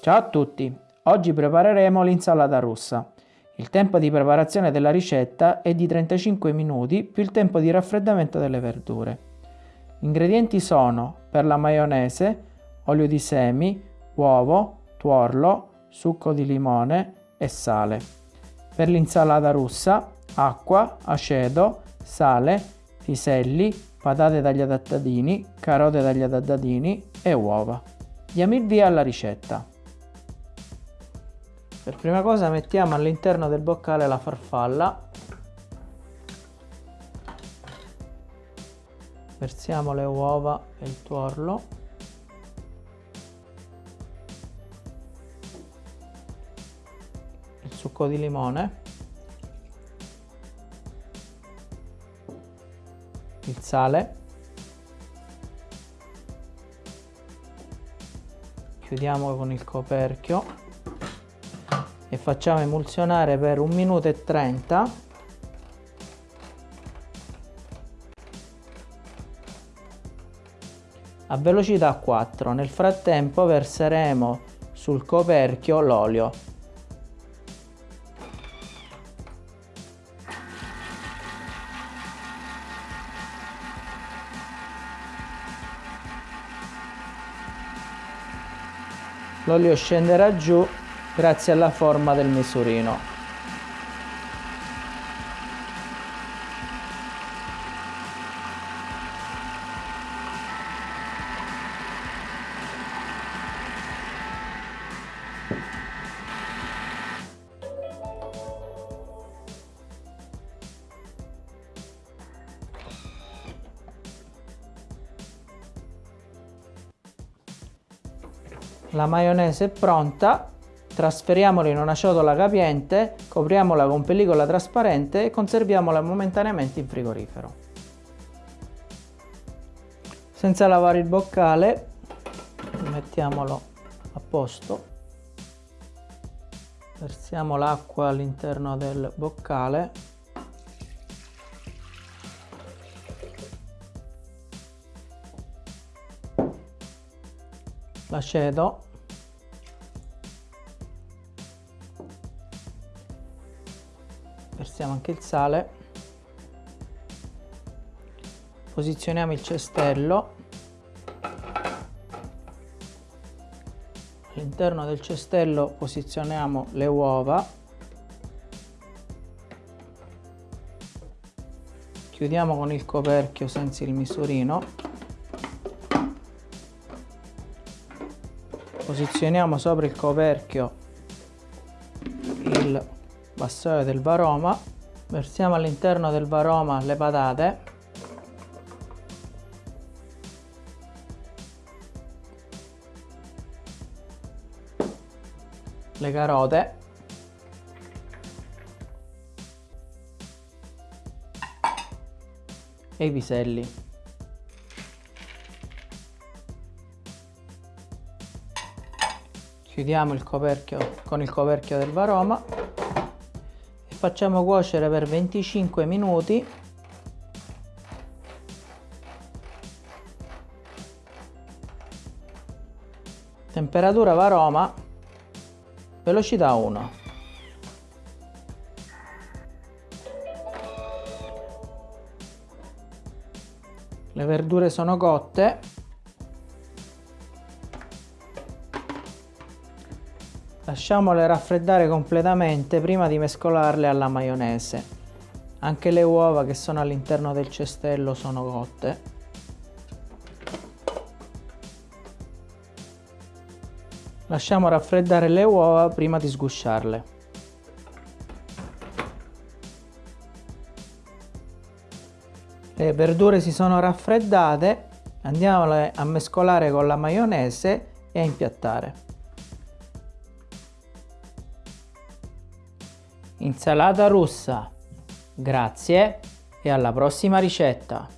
Ciao a tutti! Oggi prepareremo l'insalata russa. Il tempo di preparazione della ricetta è di 35 minuti più il tempo di raffreddamento delle verdure. Gli ingredienti sono per la maionese, olio di semi, uovo, tuorlo, succo di limone e sale. Per l'insalata russa, acqua, aceto, sale, piselli, patate tagliate a dadini, carote tagliate a dadini e uova. Diamo il via alla ricetta. Per prima cosa mettiamo all'interno del boccale la farfalla. Versiamo le uova e il tuorlo. Il succo di limone. Il sale. Chiudiamo con il coperchio e facciamo emulsionare per un minuto e 30 a velocità 4 nel frattempo verseremo sul coperchio l'olio. L'olio scenderà giù grazie alla forma del misurino. La maionese è pronta, Trasferiamola in una ciotola capiente, copriamola con pellicola trasparente e conserviamola momentaneamente in frigorifero. Senza lavare il boccale, mettiamolo a posto. Versiamo l'acqua all'interno del boccale. L'aceto versiamo anche il sale. Posizioniamo il cestello. All'interno del cestello posizioniamo le uova. Chiudiamo con il coperchio senza il misurino. Posizioniamo sopra il coperchio il vassoio del varoma. Versiamo all'interno del varoma le patate. Le carote. E i piselli. Chiudiamo il coperchio con il coperchio del varoma facciamo cuocere per 25 minuti. Temperatura varoma velocità 1 le verdure sono cotte Lasciamole raffreddare completamente prima di mescolarle alla maionese. Anche le uova che sono all'interno del cestello sono cotte. Lasciamo raffreddare le uova prima di sgusciarle. Le verdure si sono raffreddate, andiamole a mescolare con la maionese e a impiattare. Insalata russa. Grazie e alla prossima ricetta.